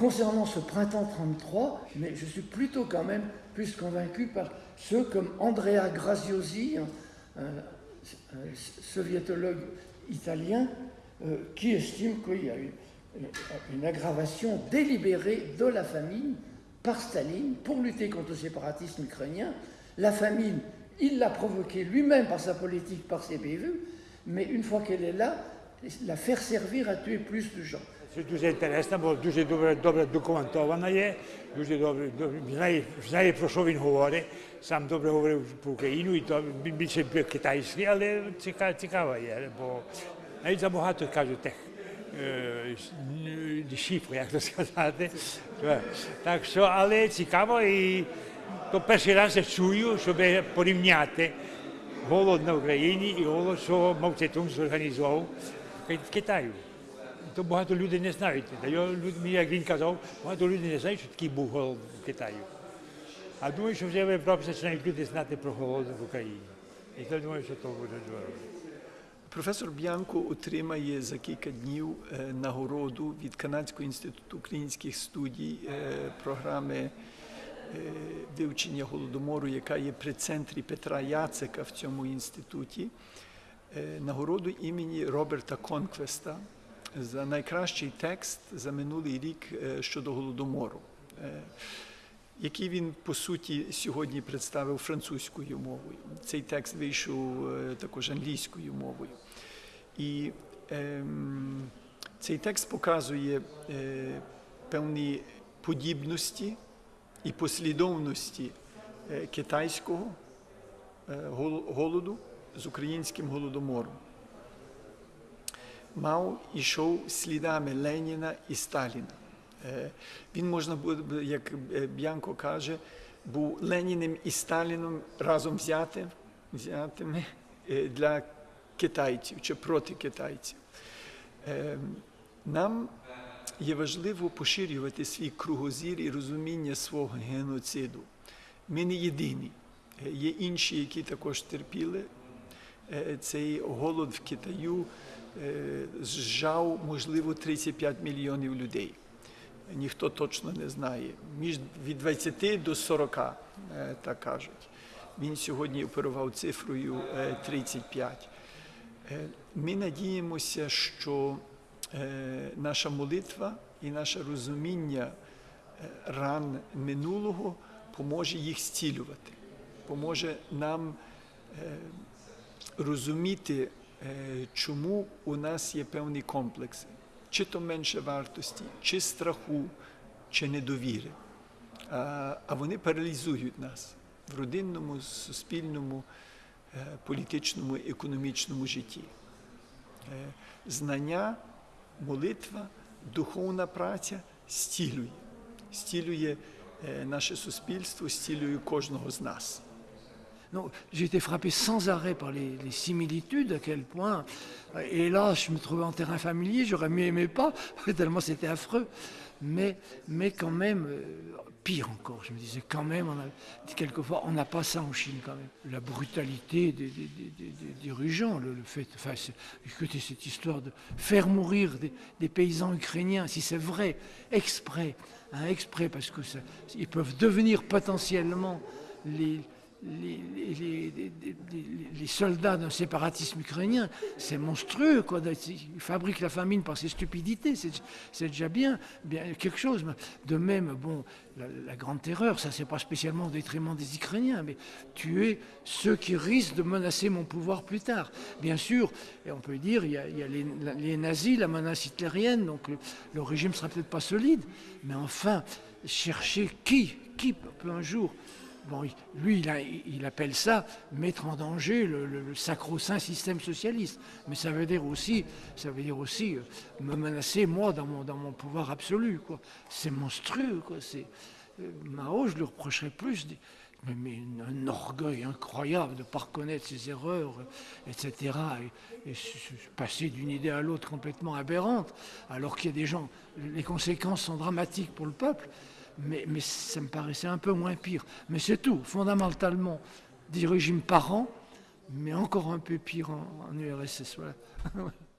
concernant ce printemps 33, mais je suis plutôt quand même plus convaincu par ceux comme Andrea Graziosi, un, soviétologue italien, euh, qui estime qu'il y a une, une aggravation délibérée de la famine par Staline pour lutter contre le séparatisme ukrainien. La famine, il l'a provoquée lui-même par sa politique, par ses bévues, mais une fois qu'elle est là, la faire servir à tuer plus de gens. Дуже інтересна, бо дуже добре, добре документована є, дуже добре, добре знає, знає, про що він говорить. Сам добре говорив про Україну, і то більше китайський, але цікаво, цікаво є, бо навіть забагато кажуть як то сказати. Так що, але цікаво, і то перший раз я чую, щоб порівняти голод на Україні і голод, що Мав Цетун зорганізував в Китаю. То багато людей не знають. Як він казав, багато людей не знають, що такий був голод в Китаї. А думаю, що вже в Європі починають люди знати про голод в Україні. І то думаю, що то буде добре. Професор Б'янко отримає за кілька днів нагороду від Канадського інституту українських студій програми вивчення голодомору, яка є при центрі Петра Яцика в цьому інституті. Нагороду імені Роберта Конквеста за найкращий текст за минулий рік щодо голодомору, який він по суті сьогодні представив французькою мовою. Цей текст вийшов також англійською мовою. І ем, цей текст показує е, певні подібності і послідовності е, китайського е, голоду з українським голодомором. Мао йшов слідами Леніна і Сталіна. Він можна буде, як Б'янко каже, був Леніним і Сталіном разом взятим, взятими для китайців чи проти китайців. Нам є важливо поширювати свій кругозір і розуміння свого геноциду. Ми не єдині. Є інші, які також терпіли. Цей голод в Китаю зжав, можливо, 35 мільйонів людей. Ніхто точно не знає. Між від 20 до 40, так кажуть. Він сьогодні оперував цифрою 35. Ми надіємося, що наша молитва і наше розуміння ран минулого поможе їх зцілювати, поможе нам розуміти, чому у нас є певні комплекси, чи то менше вартості, чи страху, чи недовіри. А вони паралізують нас в родинному, суспільному, політичному, економічному житті. Знання, молитва, духовна праця стілює, стілює наше суспільство, стілює кожного з нас. Non, j'ai été frappé sans arrêt par les, similitudes, à quel point, et là je me trouvais en terrain familier, j'aurais mieux aimé pas, tellement c'était affreux, mais, mais quand même, euh, pire encore, je me disais quand même, on a, quelquefois on n'a pas ça en Chine quand même. La brutalité des, dirigeants, le, fait, enfin, écoutez cette histoire de faire mourir des, paysans ukrainiens, si c'est vrai, exprès, hein, exprès, parce que ils peuvent devenir potentiellement les les, soldats d'un séparatisme ukrainien, c'est monstrueux. Quoi. Ils fabriquent la famine par ces stupidités, c'est déjà bien, bien quelque chose. De même, bon, la, grande terreur, ça c'est pas spécialement au détriment des Ukrainiens, mais tuer ceux qui risquent de menacer mon pouvoir plus tard. Bien sûr, et on peut dire, il y a, il y a les, nazis, la menace hitlérienne, donc le, le régime sera peut-être pas solide, mais enfin, chercher qui, qui peut un jour Lui, il, appelle ça mettre en danger le, sacro-saint système socialiste. Mais ça veut dire aussi, ça veut dire aussi euh, me menacer, moi, dans mon, pouvoir absolu. C'est monstrueux. Euh, Mao, je lui reprocherais plus mais, un orgueil incroyable de ne pas reconnaître ses erreurs, etc. Et, et passer d'une idée à l'autre complètement aberrante, alors qu'il y a des gens, les conséquences sont dramatiques pour le peuple. Mais, ça me paraissait un peu moins pire. Mais c'est tout, fondamentalement, des régimes par an, mais encore un peu pire en, en URSS. Voilà.